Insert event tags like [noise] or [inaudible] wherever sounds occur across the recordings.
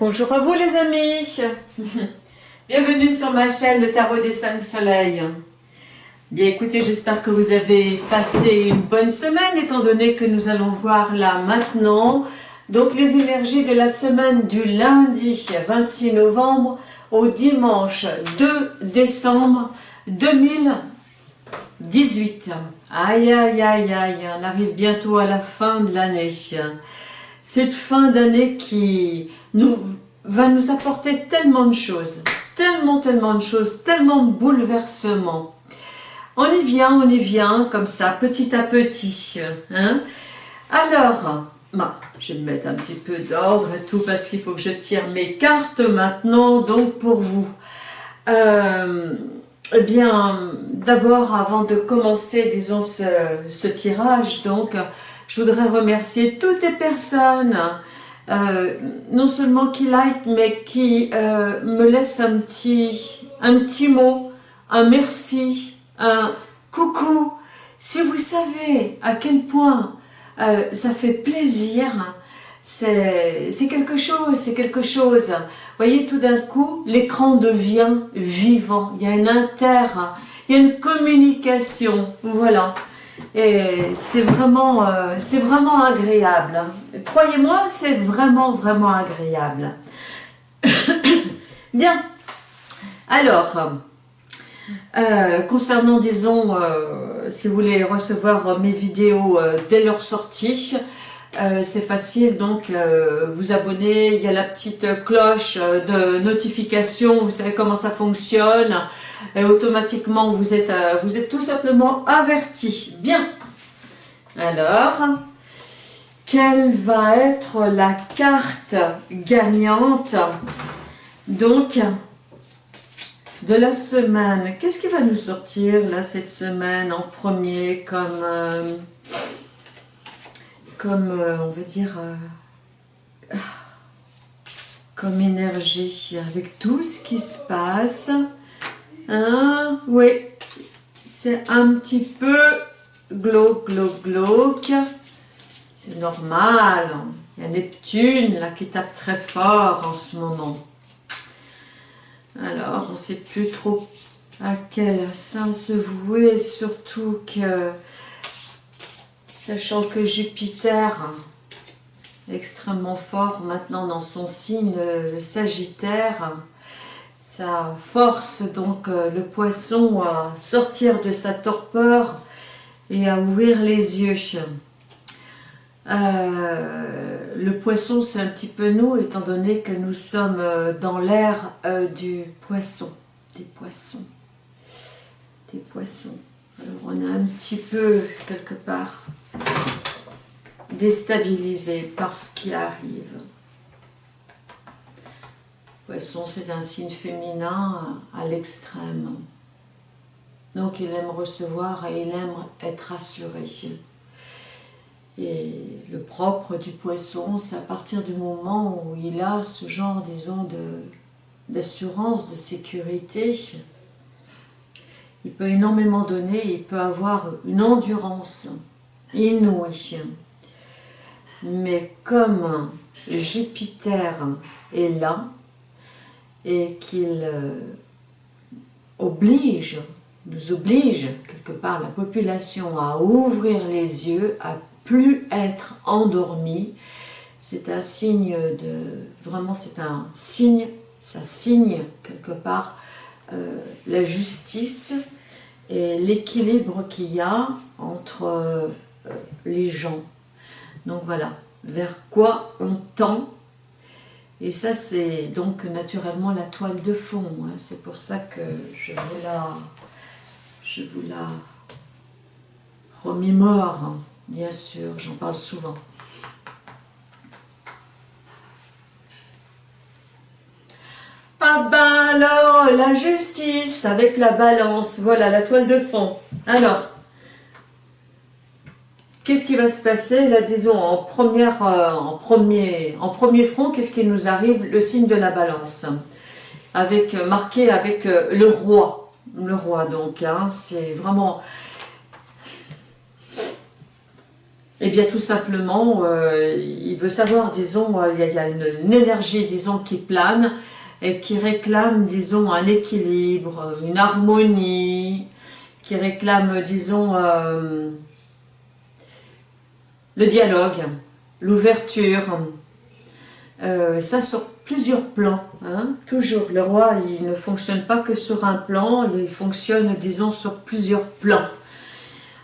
Bonjour à vous les amis [laughs] Bienvenue sur ma chaîne Le Tarot des 5 Soleils. Bien écoutez, j'espère que vous avez passé une bonne semaine étant donné que nous allons voir là maintenant donc les énergies de la semaine du lundi 26 novembre au dimanche 2 décembre 2018. Aïe aïe aïe aïe, on arrive bientôt à la fin de l'année cette fin d'année qui va nous apporter tellement de choses, tellement, tellement de choses, tellement de bouleversements. On y vient, on y vient, comme ça, petit à petit. Hein. Alors, bah, je vais me mettre un petit peu d'ordre et tout, parce qu'il faut que je tire mes cartes maintenant, donc pour vous. Euh, eh bien, d'abord, avant de commencer, disons, ce, ce tirage, donc, je voudrais remercier toutes les personnes, euh, non seulement qui like, mais qui euh, me laissent un petit, un petit mot, un merci, un coucou. Si vous savez à quel point euh, ça fait plaisir, c'est quelque chose, c'est quelque chose. Vous voyez, tout d'un coup, l'écran devient vivant. Il y a une inter, il y a une communication. Voilà. Et c'est vraiment, c'est vraiment agréable. Croyez-moi, c'est vraiment, vraiment agréable. [coughs] Bien. Alors, euh, concernant, disons, euh, si vous voulez recevoir mes vidéos dès leur sortie, c'est facile, donc vous abonner, il y a la petite cloche de notification, vous savez comment ça fonctionne, et automatiquement vous êtes, euh, vous êtes tout simplement averti. Bien. Alors, quelle va être la carte gagnante donc de la semaine Qu'est-ce qui va nous sortir là cette semaine en premier comme, euh, euh, on va dire, comme énergie avec tout ce qui se passe Hein, oui, c'est un petit peu glauque, glauque, glauque. C'est normal. Il y a Neptune là qui tape très fort en ce moment. Alors, on ne sait plus trop à quel sens se vouer, surtout que, sachant que Jupiter extrêmement fort maintenant dans son signe, le Sagittaire, ça force donc euh, le poisson à sortir de sa torpeur et à ouvrir les yeux. Euh, le poisson, c'est un petit peu nous, étant donné que nous sommes euh, dans l'ère du poisson, des poissons, des poissons. Alors on est un petit peu, quelque part, déstabilisé par ce qui arrive. Poisson, c'est un signe féminin à l'extrême. Donc il aime recevoir et il aime être assuré. Et le propre du poisson, c'est à partir du moment où il a ce genre, disons, d'assurance, de, sécurité, il peut énormément donner, il peut avoir une endurance inouïe. Mais comme Jupiter est là, et qu'il euh, oblige, nous oblige quelque part la population à ouvrir les yeux, à plus être endormi. C'est un signe de, vraiment c'est un signe, ça signe quelque part euh, la justice et l'équilibre qu'il y a entre euh, les gens. Donc voilà, vers quoi on tend et ça, c'est donc naturellement la toile de fond. Hein. C'est pour ça que je vous la, je vous la remémore. Bien sûr, j'en parle souvent. Ah ben alors, la justice avec la balance, voilà la toile de fond. Alors, Qu'est-ce qui va se passer là, disons, en, euh, premier, en premier front, qu'est-ce qui nous arrive Le signe de la balance, avec euh, marqué avec euh, le roi. Le roi, donc, hein, c'est vraiment... Eh bien, tout simplement, euh, il veut savoir, disons, euh, il y a, une, énergie, disons, qui plane et qui réclame, disons, un équilibre, une harmonie, qui réclame, disons, euh, le dialogue, l'ouverture. ça sur plusieurs plans, hein, toujours. Le roi, il ne fonctionne pas que sur un plan, il fonctionne, disons, sur plusieurs plans.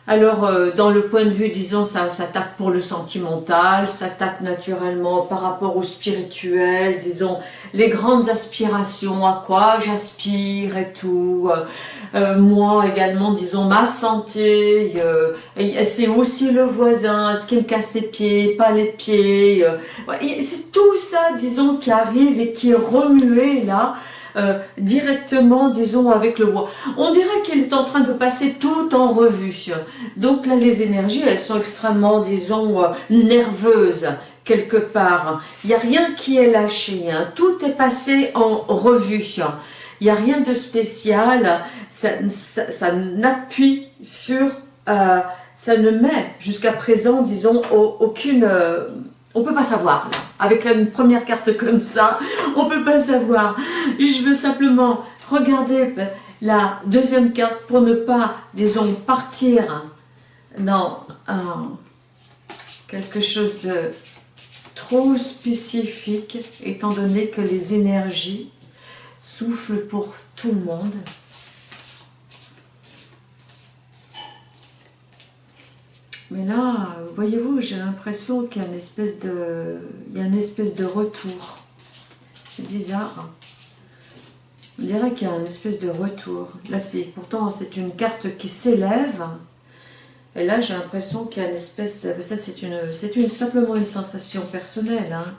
Alors, euh, dans le point de vue, disons, ça, ça tape pour le sentimental, ça tape naturellement par rapport au spirituel, disons, les grandes aspirations, à quoi j'aspire et tout. Euh, euh, moi également, disons, ma santé, c'est aussi le voisin, est-ce qu'il me casse les pieds, pas les pieds. c'est tout ça, disons, qui arrive et qui est remué là, euh, directement, disons, avec le roi. On dirait qu'il est en train de passer tout en revue. Donc là, les énergies, elles sont extrêmement, disons, euh, nerveuses quelque part. Il n'y a rien qui est lâché. Hein. Tout est passé en revue. Il n'y a rien de spécial. Ça, ça, n'appuie sur... Euh, ça ne met jusqu'à présent, disons, aucune... On peut pas savoir, là. Avec une première carte comme ça, on peut pas savoir. Je veux simplement regarder la deuxième carte pour ne pas, disons, partir dans quelque chose de trop spécifique, étant donné que les énergies soufflent pour tout le monde. Mais là, voyez-vous, j'ai l'impression qu'il y a une espèce de, il y a une espèce de retour. C'est bizarre. Hein. On dirait qu'il y a une espèce de retour. Là, c'est pourtant c'est une carte qui s'élève. Et là, j'ai l'impression qu'il y a une espèce, de, ça c'est une, une simplement une sensation personnelle. Hein.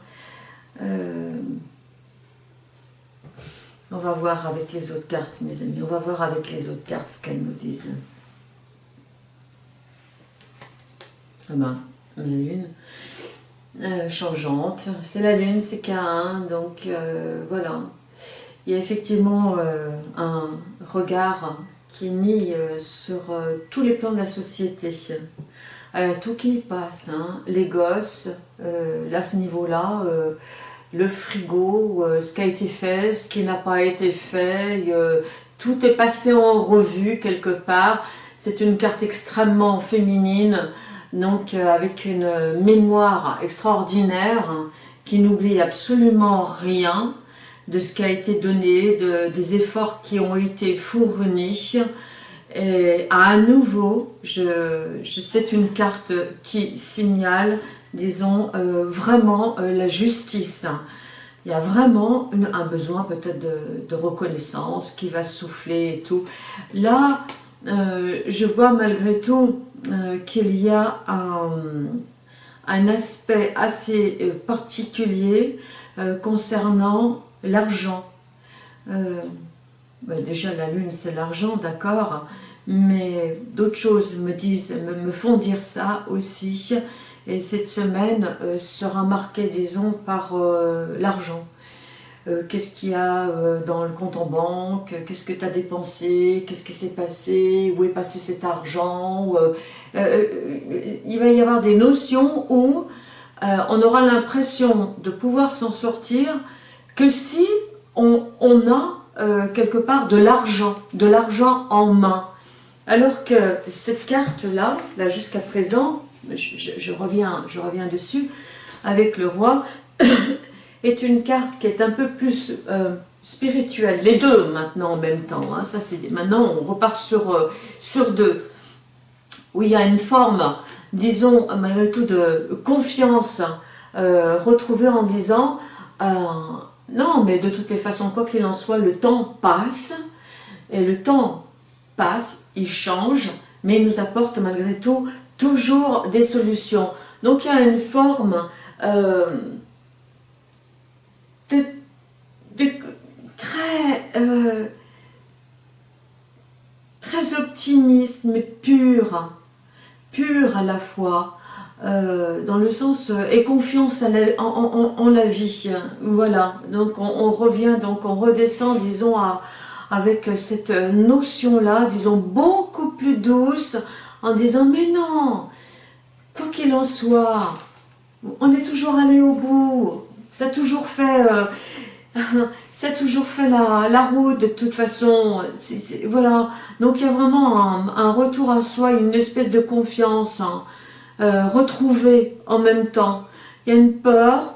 Euh, on va voir avec les autres cartes, mes amis. On va voir avec les autres cartes ce qu'elles nous disent. La lune euh, changeante. C'est la lune, c'est K1, donc euh, voilà. Il y a effectivement euh, un regard qui est mis sur tous les plans de la société. tout qui passe, hein. les gosses, là, ce niveau-là, le frigo, ce qui a été fait, ce qui n'a pas été fait, tout est passé en revue quelque part. C'est une carte extrêmement féminine, donc euh, avec une mémoire extraordinaire qui n'oublie absolument rien de ce qui a été donné, de, des efforts qui ont été fournis. Et à nouveau, c'est une carte qui signale, disons, euh, vraiment euh, la justice. Il y a vraiment un besoin peut-être de, reconnaissance qui va souffler et tout. Là, je vois malgré tout euh, qu'il y a un, aspect assez euh, particulier euh, concernant l'argent. Ben déjà la lune c'est l'argent, d'accord, mais d'autres choses me disent, me, font dire ça aussi. Et cette semaine sera marquée, disons, par l'argent. Euh, qu'est-ce qu'il y a euh, dans le compte en banque, qu'est-ce que tu as dépensé, qu'est-ce qui s'est passé, où est passé cet argent? Euh, il va y avoir des notions où on aura l'impression de pouvoir s'en sortir que si on, a quelque part de l'argent, de l'argent en main. Alors que cette carte-là, là, jusqu'à présent, je, reviens, je reviens dessus, avec le roi, [coughs] est une carte qui est un peu plus euh, spirituelle. Les deux maintenant en même temps. Hein. ça Maintenant on repart sur, euh, sur deux. Où il y a une forme, disons malgré tout, de confiance euh, retrouvée en disant non mais de toutes les façons quoi qu'il en soit le temps passe et le temps passe, il change mais il nous apporte malgré tout toujours des solutions. Donc il y a une forme très, euh, très optimiste, mais pur, pur à la fois, euh, dans le sens euh, et confiance en, la vie. Voilà, donc on, revient, donc on redescend, disons, avec cette notion-là, disons, beaucoup plus douce, en disant, mais non, quoi qu'il en soit, on est toujours allé au bout. Ça a toujours fait, [laughs] ça a toujours fait la, route de toute façon. voilà. Donc il y a vraiment un, retour à soi, une espèce de confiance hein, euh, retrouvée en même temps. Il y a une peur,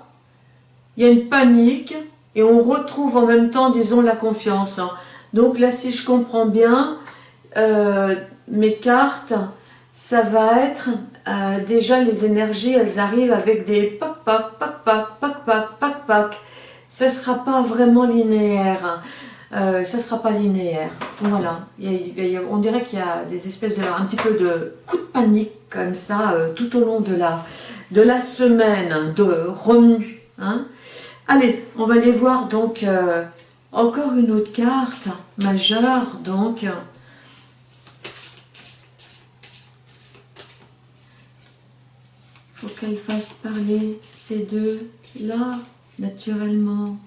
il y a une panique, et on retrouve en même temps, disons, la confiance. Hein. Donc là, si je comprends bien, euh, mes cartes, ça va être euh, déjà les énergies, elles arrivent avec des pac pac pac pac pac pac pac pac. Ça sera pas vraiment linéaire. Hein. Euh, ça sera pas linéaire. Voilà. on dirait qu'il y a des espèces de un petit peu de coup de panique comme ça euh, tout au long de la de la semaine de remue. Hein. Allez, on va aller voir donc encore une autre carte majeure donc. faut qu'elle fasse parler ces deux-là, naturellement.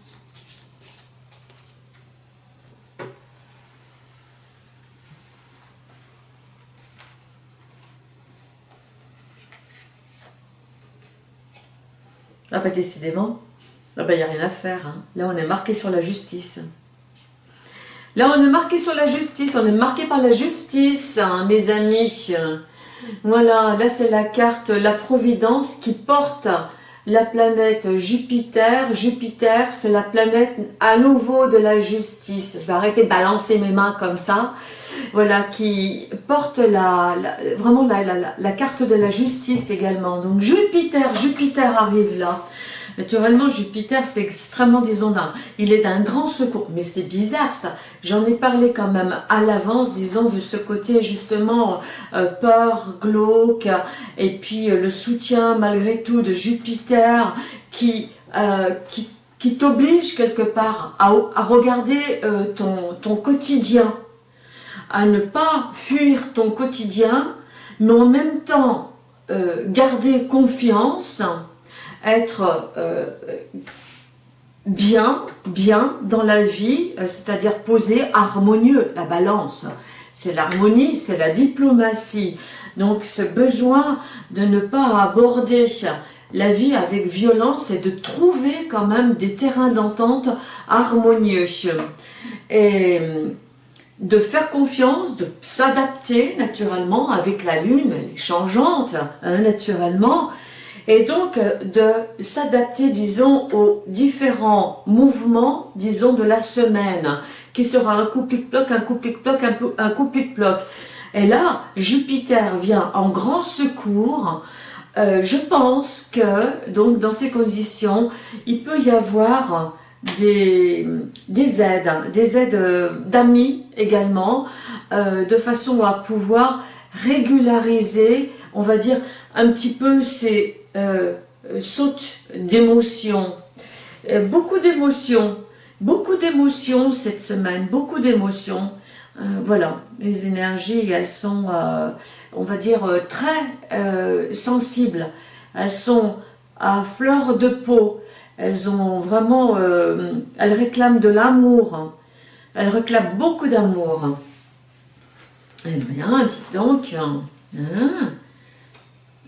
Ah bah décidément, ah bah il n'y a rien à faire. Hein. Là on est marqué sur la justice. Là on est marqué sur la justice, on est marqué par la justice, hein, mes amis. Voilà, là c'est la carte La Providence qui porte la planète Jupiter. Jupiter, c'est la planète à nouveau de la justice. Je vais arrêter de balancer mes mains comme ça. Voilà, qui porte la, vraiment la carte de la justice également. Donc Jupiter, Jupiter arrive là. Naturellement, Jupiter, c'est extrêmement, disons, il est d'un grand secours. Mais c'est bizarre, ça. J'en ai parlé quand même à l'avance, disons, de ce côté, justement, euh, peur, glauque, et puis euh, le soutien, malgré tout, de Jupiter, qui, euh, qui, t'oblige, quelque part, à, regarder ton, ton quotidien, à ne pas fuir ton quotidien, mais en même temps, garder confiance, être euh, bien, bien dans la vie, euh, c'est-à-dire posé, harmonieux, la balance. C'est l'harmonie, c'est la diplomatie. Donc ce besoin de ne pas aborder la vie avec violence et de trouver quand même des terrains d'entente harmonieux. Et de faire confiance, de s'adapter naturellement avec la lune, elle est changeante hein, naturellement, et donc euh, de s'adapter, disons, aux différents mouvements, disons, de la semaine, qui sera un coup pic-ploc, un coup pic-ploc, un, coup pic-ploc. Et là, Jupiter vient en grand secours. Euh, je pense que, donc, dans ces conditions, il peut y avoir des, des aides, des aides euh, d'amis également, de façon à pouvoir régulariser, on va dire, un petit peu ces saute d'émotions. Euh, beaucoup d'émotions, beaucoup d'émotions cette semaine, beaucoup d'émotions. Euh, voilà, les énergies, elles sont, on va dire, très sensibles. Elles sont à fleur de peau. Elles ont vraiment, elles réclament de l'amour. Elles réclament beaucoup d'amour. Eh bien, dis donc, hein,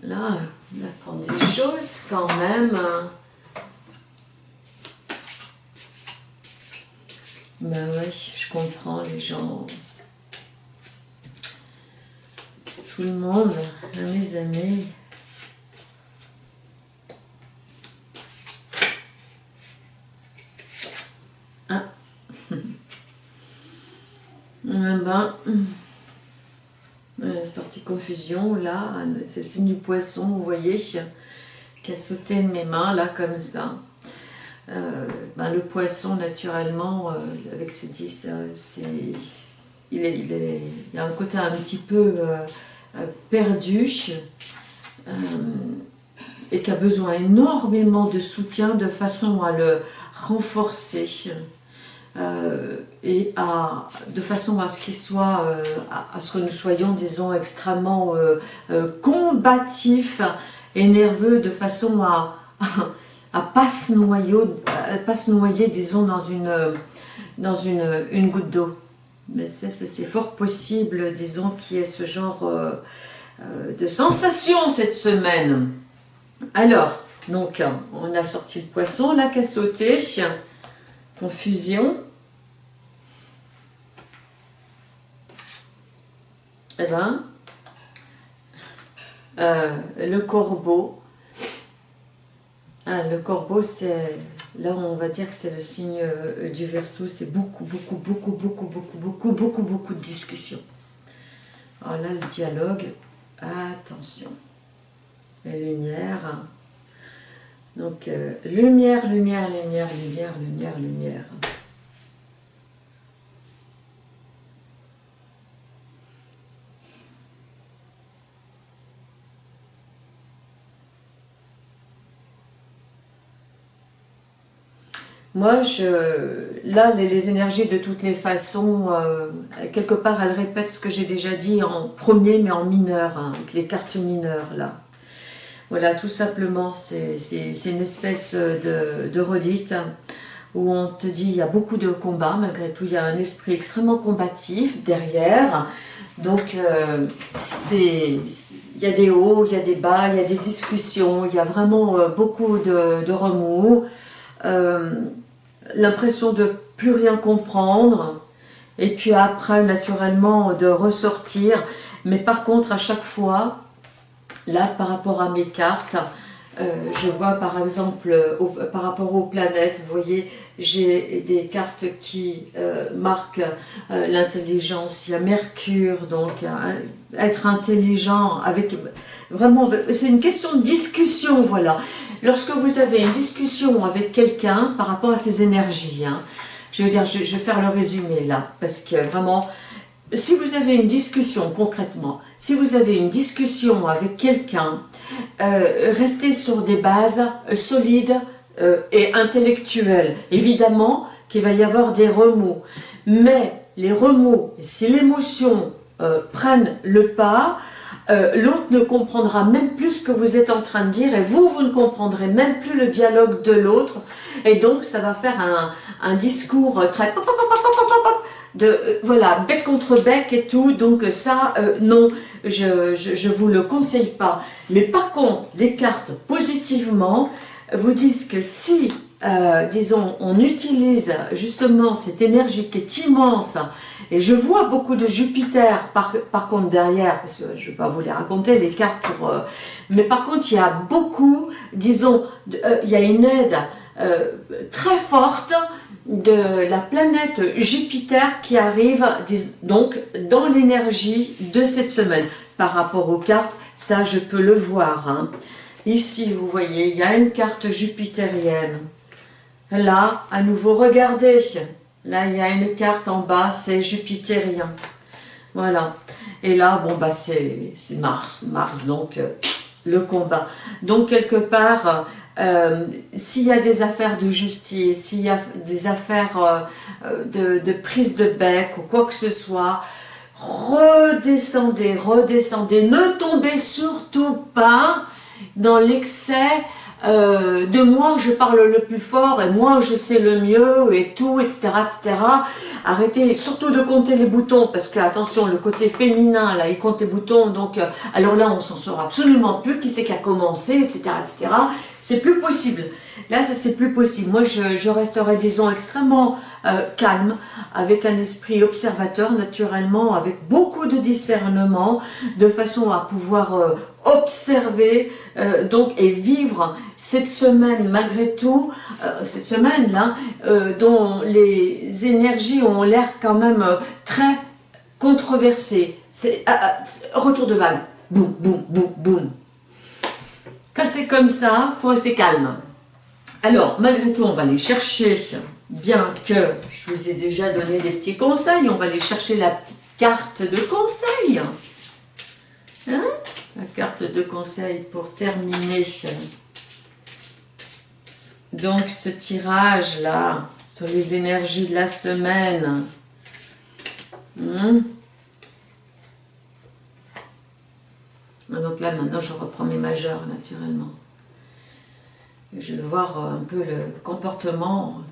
là, on apprend des choses quand même. Hein. Ben oui, je comprends les gens. Tout le monde, hein, mes amis. Ah. ah [laughs] ben là, c'est le signe du poisson, vous voyez, qui a sauté mes mains, là, comme ça. Euh, ben, le poisson, naturellement, euh, avec ses 10, euh, c'est, il, est, il, est, il, a un côté un petit peu perdu et qui a besoin énormément de soutien de façon à le renforcer. Euh, et à, de façon à ce qu'il soit, euh, à, ce que nous soyons, disons, extrêmement euh, combatifs et nerveux, de façon à [laughs] à pas se noyer, disons, dans une, dans une, une goutte d'eau. Mais c'est fort possible, disons, qu'il y ait ce genre de sensations cette semaine. Alors, donc, on a sorti le poisson, la qui a sauté, confusion. Eh ben, euh, le corbeau. Ah, le corbeau, c'est là on va dire que c'est le signe euh, du verso, c'est beaucoup, beaucoup, beaucoup, beaucoup, beaucoup, beaucoup, beaucoup, beaucoup de discussions. Alors là, le dialogue, attention, les lumières. Donc, euh, lumière, lumière, lumière, lumière, lumière, lumière. Moi, je, là, les, énergies de toutes les façons, euh, quelque part, elles répètent ce que j'ai déjà dit en premier, mais en mineur, hein, avec les cartes mineures, là. Voilà, tout simplement, c'est une espèce de, de redite où on te dit il y a beaucoup de combats, malgré tout, il y a un esprit extrêmement combatif derrière. Donc, euh, il y a des hauts, il y a des bas, il y a des discussions, il y a vraiment euh, beaucoup de, de remous l'impression de plus rien comprendre, et puis après, naturellement, de ressortir. Mais par contre, à chaque fois, là, par rapport à mes cartes, euh, je vois par exemple, par rapport aux planètes, vous voyez, j'ai des cartes qui euh, marquent euh, l'intelligence. Il y a Mercure, donc être intelligent, avec vraiment, c'est une question de discussion, voilà. Lorsque vous avez une discussion avec quelqu'un par rapport à ses énergies, hein, je veux dire, je, vais faire le résumé là, parce que vraiment, si vous avez une discussion concrètement, si vous avez une discussion avec quelqu'un, euh, restez sur des bases solides euh, et intellectuelles. Évidemment qu'il va y avoir des remous, mais les remous, si l'émotion euh, prennent le pas, euh, l'autre ne comprendra même plus ce que vous êtes en train de dire et vous, vous ne comprendrez même plus le dialogue de l'autre. Et donc ça va faire un, un discours très de euh, voilà bec contre bec et tout. Donc ça euh, non je, je, vous le conseille pas. Mais par contre des cartes positivement vous disent que si euh, disons, on utilise justement cette énergie qui est immense, et je vois beaucoup de Jupiter par, contre derrière, parce que je ne vais pas vous les raconter, les cartes pour... Euh, mais par contre, il y a beaucoup, disons, euh, il y a une aide très forte de la planète Jupiter qui arrive donc dans l'énergie de cette semaine. Par rapport aux cartes, ça je peux le voir. Hein. Ici, vous voyez, il y a une carte jupitérienne. Là, à nouveau, regardez. Là, il y a une carte en bas, c'est jupitérien. Voilà. Et là, bon, bah, c'est Mars. Mars, donc, euh, le combat. Donc, quelque part, euh, s'il y a des affaires de justice, s'il y a des affaires euh, de, de, prise de bec ou quoi que ce soit, redescendez, redescendez. Ne tombez surtout pas dans l'excès euh, de moi je parle le plus fort et moi je sais le mieux et tout, etc. etc. Arrêtez surtout de compter les boutons parce que, attention, le côté féminin, là, il compte les boutons, donc, euh, alors là, on s'en sort absolument plus, qui c'est qui a commencé, etc. etc. C'est plus possible. Là, c'est plus possible. Moi, je, je resterai, disons, extrêmement euh, calme, avec un esprit observateur, naturellement, avec beaucoup de discernement, de façon à pouvoir euh, observer euh, donc et vivre cette semaine malgré tout, cette semaine-là, dont les énergies ont l'air quand même très controversées. C'est ah, ah, retour de vague, boum, boum, boum, boum. Quand c'est comme ça, faut rester calme. Alors, malgré tout, on va aller chercher, bien que je vous ai déjà donné des petits conseils, on va aller chercher la petite carte de conseil. Hein? La carte de conseil pour terminer. Donc, ce tirage-là, sur les énergies de la semaine. Hein? Donc là, maintenant, je reprends mes majeurs, naturellement je vais voir un peu le comportement,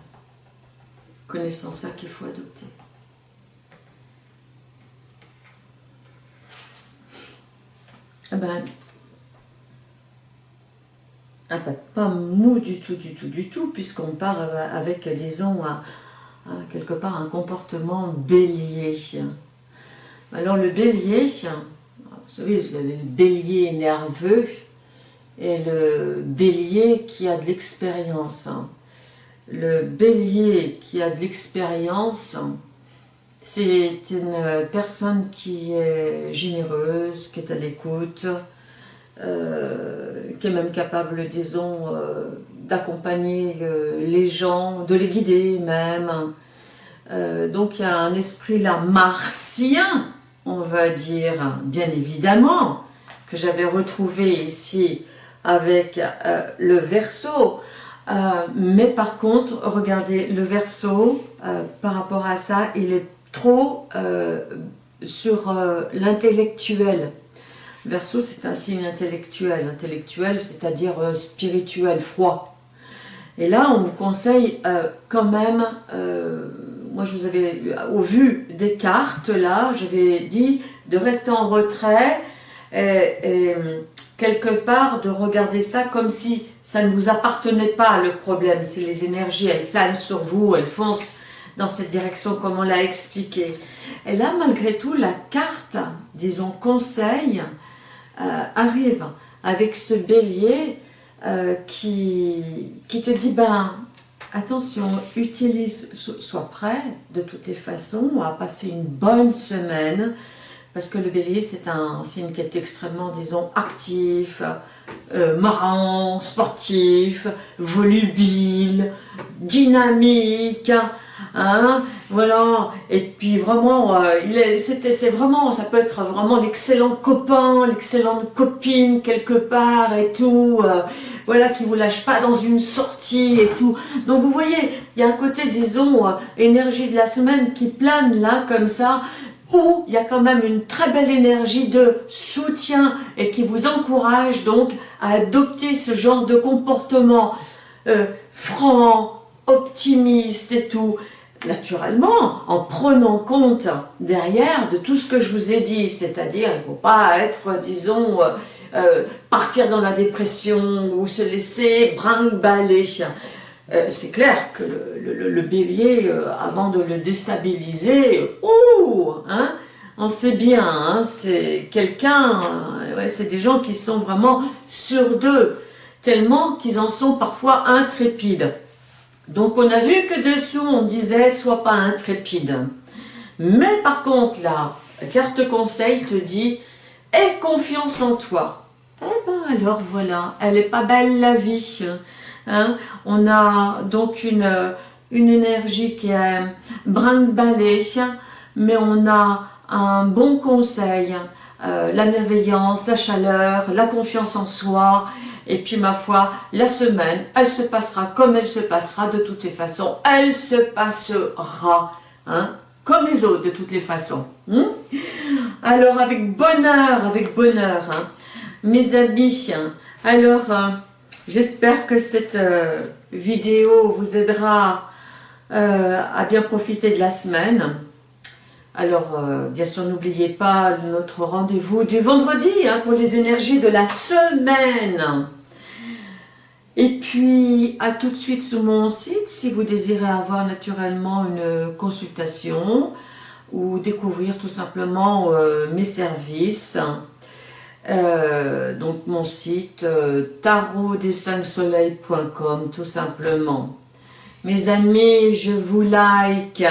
connaissant ça qu'il faut adopter. ah ben, ah ben, pas mou du tout, du tout, du tout, puisqu'on part avec, disons, quelque part un comportement bélier. Alors le bélier, vous savez, vous avez le bélier nerveux et le bélier qui a de l'expérience. Le bélier qui a de l'expérience, c'est une personne qui est généreuse, qui est à l'écoute, euh, qui est même capable, disons, euh, d'accompagner euh, les gens, de les guider même. donc il y a un esprit là martien, on va dire, bien évidemment, que j'avais retrouvé ici avec le verso. Mais par contre, regardez, le verso, par rapport à ça, il est trop euh, sur euh, l'intellectuel. Verso, c'est un signe intellectuel. Intellectuel, c'est-à-dire euh, spirituel, froid. Et là, on vous conseille quand même, moi je vous avais, au vu des cartes, là, j'avais dit de rester en retrait et, quelque part de regarder ça comme si ça ne vous appartenait pas, le problème. Si les énergies, elles planent sur vous, elles foncent dans cette direction, comme on l'a expliqué. Et là, malgré tout, la carte, disons, conseil, euh, arrive avec ce bélier euh, qui, qui te dit, ben, attention, utilise, sois prêt de toutes les façons à passer une bonne semaine, parce que le bélier, c'est un signe qui est extrêmement, disons, actif, euh, marrant, sportif, volubile, dynamique, Hein, voilà, et puis vraiment, euh, c'est vraiment, ça peut être vraiment l'excellent copain, l'excellente copine quelque part et tout, euh, voilà, qui vous lâche pas dans une sortie et tout. Donc vous voyez, il y a un côté, disons, euh, énergie de la semaine qui plane là, comme ça, où il y a quand même une très belle énergie de soutien et qui vous encourage donc à adopter ce genre de comportement franc, optimiste et tout naturellement, en prenant compte derrière de tout ce que je vous ai dit, c'est-à-dire il ne faut pas être, disons, euh, euh, partir dans la dépression ou se laisser brinque-baller. Euh, c'est clair que le, bélier, avant de le déstabiliser, ouh, hein, on sait bien, hein, c'est quelqu'un, c'est des gens qui sont vraiment sur d'eux, tellement qu'ils en sont parfois intrépides. Donc on a vu que dessous on disait « sois pas intrépide ». Mais par contre là, carte conseil te dit « aie confiance en toi ». Eh ben alors voilà, elle est pas belle la vie. Hein. On a donc une, une énergie qui est brinque-ballée, mais on a un bon conseil, euh, la bienveillance, la chaleur, la confiance en soi, et puis ma foi, la semaine, elle se passera comme elle se passera de toutes les façons. Elle se passera, hein, comme les autres de toutes les façons. Hein. alors avec bonheur, avec bonheur, mes amis, alors euh, j'espère que cette euh, vidéo vous aidera euh, à bien profiter de la semaine. Alors, bien sûr, n'oubliez pas notre rendez-vous du vendredi pour les énergies de la semaine. Et puis, à tout de suite sur mon site, si vous désirez avoir naturellement une consultation ou découvrir tout simplement euh, mes services. Euh, donc mon site euh, soleilcom tout simplement. Mes amis, je vous like.